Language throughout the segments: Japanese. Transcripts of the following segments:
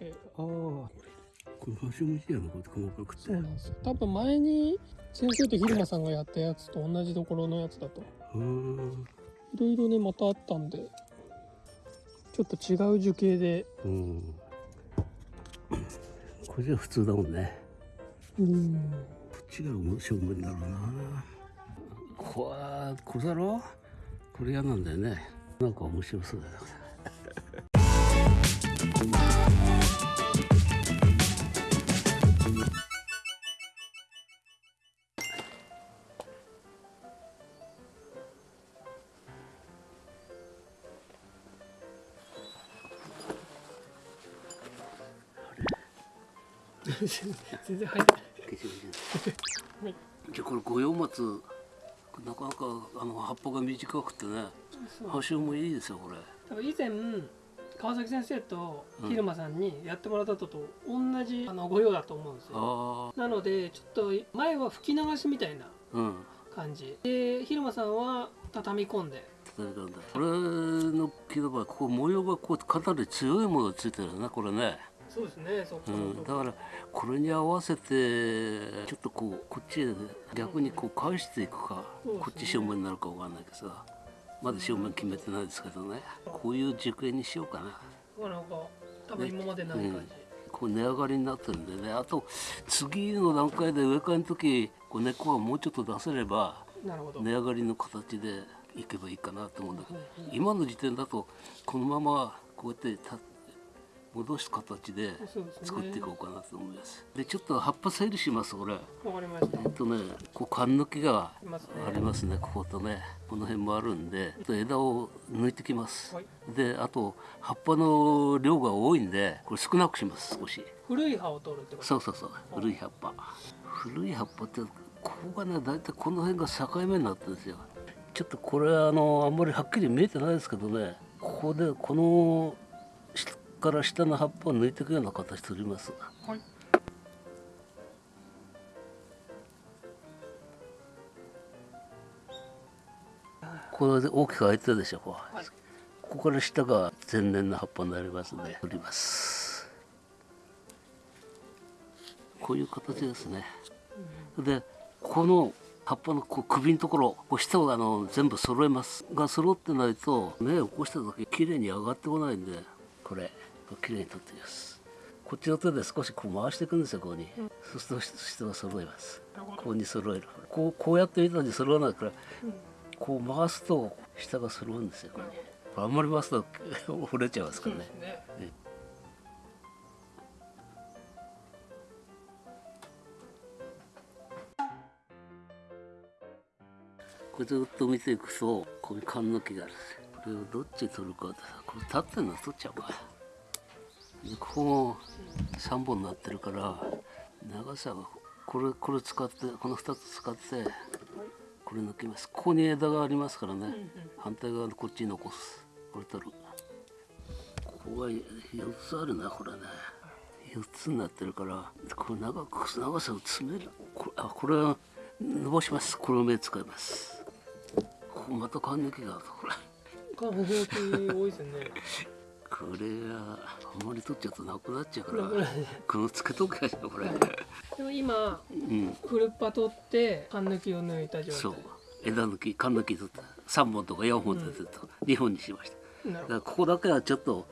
えああ。これ箸虫やなこうやって細かくってそうなんですよ。多分前に先生と蛭間さんがやったやつと同じところのやつだと。うんいろいろねまたあったんでちょっと違う樹形で。うん。これじゃ普通だもんね。うん。こっちが正面だろうな。こわこれだろこれ嫌なんだよね。なんか面白そうだよ全然入ってない。はい。じゃあこれ五葉松なかなかあの葉っぱが短くてね端もいいですよこれ。以前川崎先生と蛭間さんにやってもらったのと同じあの御用だと思うんですよ。あなのでちょっと前は吹き流しみたいなあうん。感じ。で蛭間さんは畳み込んで。例えばこれの木の場合ここ模様がこうかなり強いものがついてるよねこれね、そうですねそっかう、ん。だからこれに合わせてちょっとこうこっちへ逆にこう返していくか、ね。こっち正面になるかわかんないけどさまだ正面決めてないですけどね。こういう軸形にしようかな。まあなんか多分今までない感じ、こう値上がりになってるんでね。あと次の段階で植え替えの時こう根っこがもうちょっと出せれば値上がりの形でいけばいいかなと思うんだけどうんうん。今の時点だとこのままこうやってた戻す形で作っていこうかなと思います。でちょっと葉っぱ整理しますこれ。わかりました。えっとねこう缶抜きがありますねこことね。この辺もあるんでちょっと枝を抜いてきます、はい。であと葉っぱの量が多いんでこれ少なくします少し。古い葉を取るってこと？そうそうそう古い葉っぱ。古い葉っぱってここがね大体この辺が境目になってるんですよ。ちょっとこれあのあんまりはっきり見えてないですけどねここでこの下から下の葉っぱを抜いていくような形取ります。はい。これで大きく開いてるでしょこう。はい。ここから下が全年の葉っぱになりますので、取ります。こういう形ですね、でこの葉っぱのこう首のところこう下をあの全部揃えます。が揃ってないと根を起こした時綺麗に上がってこないんでこれこう綺麗に取ってきます。こっちの手で少しこう回していくんですよここに、そうすると下が揃います。ここに揃える。こうこうやってみたのに揃わないから、こう回すと下が揃うんですよこれあんまり回すと折れちゃいますからね。ね。これずっと見ていくとこういう缶抜きがあるんですよ。これをどっち取るかってこれ立ってるの取っちゃうかでここも3本になってるから長さがこれこれ使ってこの2つ使ってこれ抜きます。ここに枝がありますからね、反対側のこっちに残す。これ取る。ここが4つあるなこれね。4つになってるからこれ長く長さを詰める。これあこれは伸ばします。これを目使います。ここまた缶抜きがあるこれ これはあんまり取っちゃうとなくなっちゃうからこのつけとくやつこれ。でも今うん。フルッパ取って缶抜きを抜いた状態。そう。枝抜き缶抜き取った3本とか4本取ってと2本にしました。だからここだけはちょっと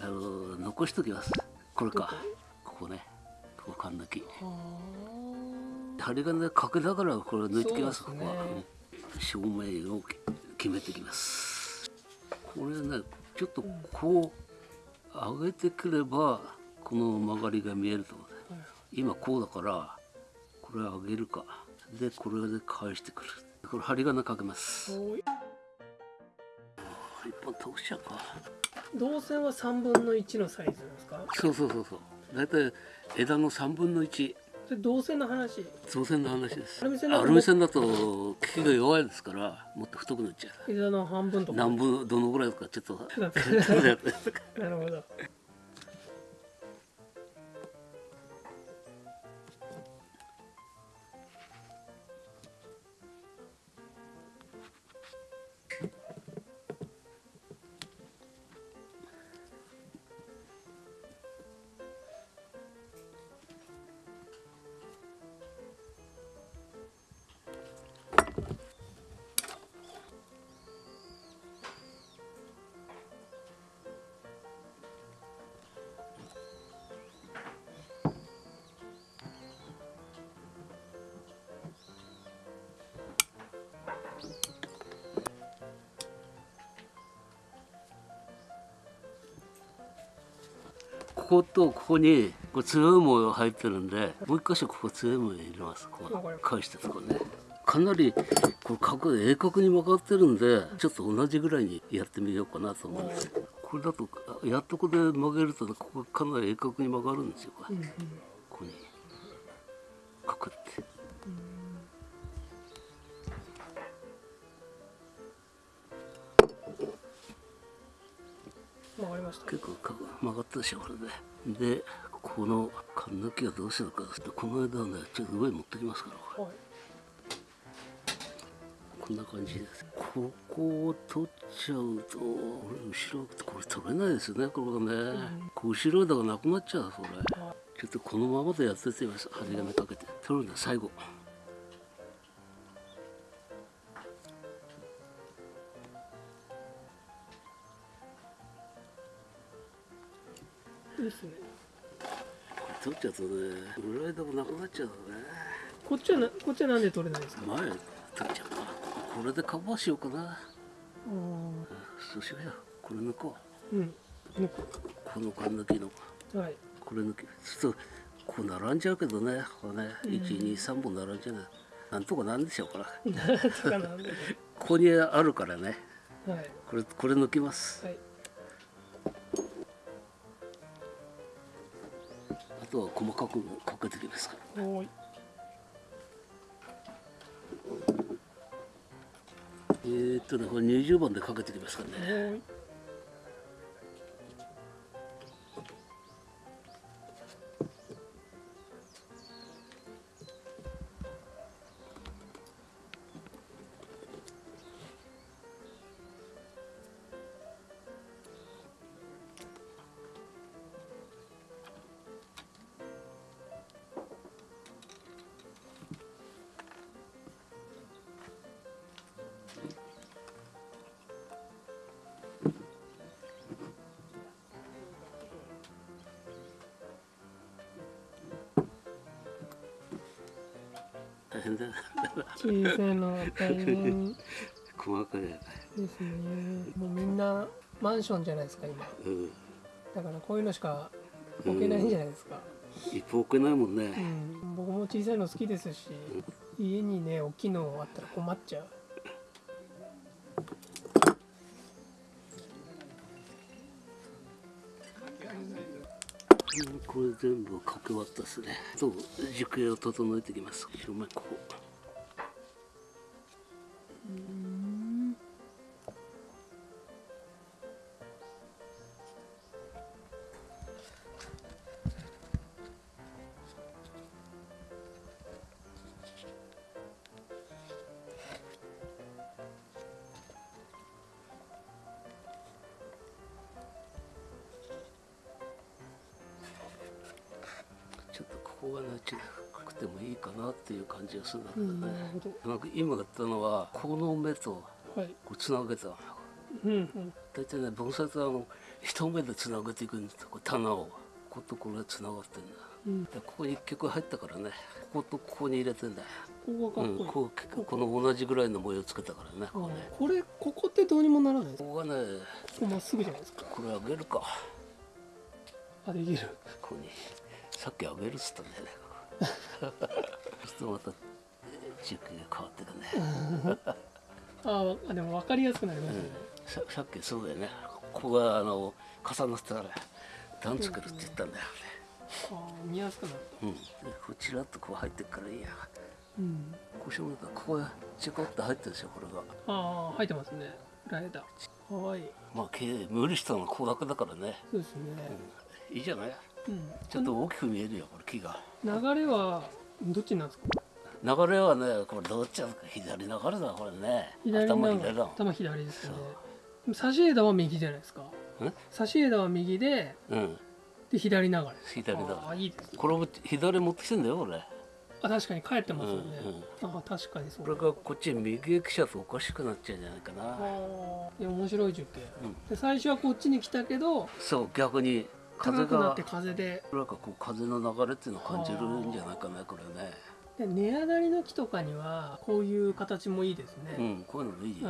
あの残しときます。これか。こ？こね。ここ缶抜き。は針金でかけながらこれ抜いてきますね。ここは、うん。正面を決めてきます。これねちょっとこう上げてくればこの曲がりが見えると。思うねあはい今こうだからこれ上げるか。でこれで返してくる。これ針金かけます。一本通しちゃうか銅線は3分の1のサイズですか？そうそうそうそう。大体枝の3分の1それ銅線の話？造船の話です。アルミ線だとアルミ線だと効きが弱いですからもっと太くなっちゃう。枝の半分とか。何分どのぐらいかちょっと なるほどことここにこう強い模様入ってるんでもう一箇所ここ強い模様入れますこう返したとこねかなりこれ角鋭角に曲がってるんでちょっと同じぐらいにやってみようかなと思うんですこれだとあやっとここで曲げるとここかなり鋭角に曲がるんですよこれここにかくってわかりました結構か曲がったでしょこれででこの缶抜きはどうしようかこの間はねちょっと上に持ってきますからこはいこんな感じですここを取っちゃうと俺後ろこれ取れないですよねこれがね、こう後ろ枝がなくなっちゃうそれはちょっとこのままでやっててみます針金かけて取るんだ最後ですね。取っちゃうとね裏枝がなくなっちゃうのね。こっちはなこっちはなんで取れないんですか？前取っちゃうかこれでカバーしようかな。そうしようよ。これ抜こう。ーうん。抜この缶抜きの。くはい。これ抜き。ちょっとこう並んじゃうけどね。これねうん。123本並んじゃうね。なんとかなんでしょうから ここにあるからね。はい。これこれ抜きます。はいとは細かくかけてきますから。おーい。えー、っとねこれ20番でかけてきますからおね小さいのは大変。細かいで。すね。もうみんなマンションじゃないですか今。うん。だからこういうのしか置けないんじゃないですか、一歩置けないもんうね、ん、僕も小さいの好きですし家にね大きいのあったら困っちゃうこれ全部かけ終わったですね。そう軸を整えていきます。正面ここ。うんここがねちょっと深くてもいいかなっていう感じがするんだけどね、ほどなんか今やったのはこの目とはいこうつなげたの。うんうん。大体ね盆栽ってあの一目でつなげていくんですよ棚を。こことこれがつながってんだ。うん。でここに一曲入ったからね。こことここに入れてんだここがかっこいい、この同じぐらいの模様つけたからねここね。あこれここってどうにもならないここがねここまっすぐじゃないですか？これあげるか。あできる。ここにさっきあげるっつったんだよね。そうするとまた軸が変わってくね、ああでも分かりやすくなりまうん。したね、ささっきそうだよね。ここがあの重なってたから段作るって言ったんだよね。ああ見やすくなった。うん。でこちらっとこう入ってっからいいや。うん。こうしようここがちょこっと入ってるでしょこれが。ああ入ってますね。ライダーかわいい。まあけ無理したのはここだけだからね、そうですね。うん、いいじゃないうん、ちょっと大きく見えるよこれ木が。流れはどっちなんですか？流れはねこれどっち？だか左流れだこれね。頭左だ。頭左ですよね。差し枝は右じゃないですか。ん差し枝は右でうん。で左流れ。左だああいいですね。これも左持ってきてんだよ俺。あ確かに帰ってますよね、うんあ確かにそう。これがこっち右へ来ちゃうとおかしくなっちゃうんじゃないかあなー。いや面白い樹形、うん。で最初はこっちに来たけどそう逆に風が高くなって風で。なんかこう風の流れっていうのを感じるんじゃないかなこれね。で根上がりの木とかにはこういう形もいいですね、うんこういうのもいいよ、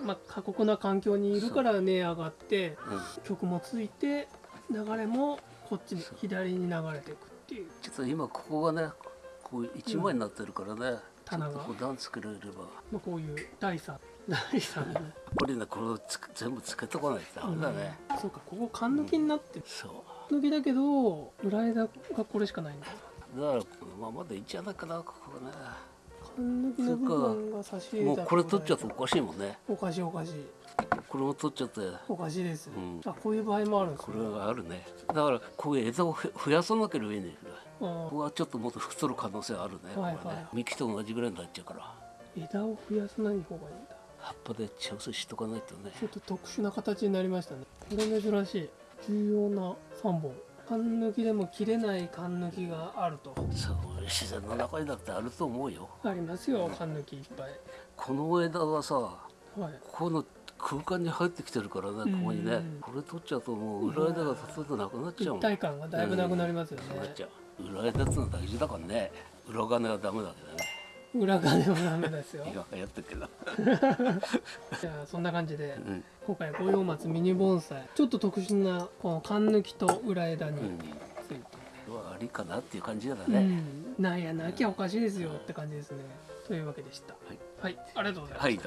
うん。まあ、過酷な環境にいるから根上がってうん。曲もついて流れもこっちに左に流れていくっていう。ちょっと今ここがねこう一枚になってるからね、棚が。段作れれば。まあ、こういう第三第三。のね、やっぱりねこれをつく全部つけとかないとダメだね、うん。そうかここ缶抜きになってる。そう。抜きだけど裏枝がこれしかないんだだからこのままでいいんじゃないかなここはね。缶抜きの部分が差し入れたもうこれ取っちゃうとおかしいもんね。おかしいおかしい。これも取っちゃって。おかしいです、うん。あこういう場合もあるんですこねれがあるね。だからこういう枝をふ増やさなければいいねうん。ここはちょっともっと太る可能性あるね,、はいこれね。はい幹と同じぐらいになっちゃうから。枝を増やさない方がいいんだ。葉っぱで調整しとかないとね。ちょっと特殊な形になりましたね。これ珍しい。重要な3本。缶抜きでも切れない缶抜きがあると。そう自然の中にだってあると思うよ。ありますよ缶抜きいっぱい。この枝はさはい。ここの空間に入ってきてるからねここにねうん。これ取っちゃうともう裏枝がほとんどなくなっちゃうもん。一体感がだいぶなくなりますよね。なくなっちゃう裏枝ってのは大事だからね。裏金はダメだけどね。裏側でもダメですよ。今やってるけど。じゃあそんな感じでうん。今回五葉松ミニ盆栽ちょっと特殊なこの缶抜きと裏枝にうんついて、はありかなっていう感じだうね、ん、なんやなきゃおかしいですよって感じですね。というわけでした。はい、はい、ありがとうございますはい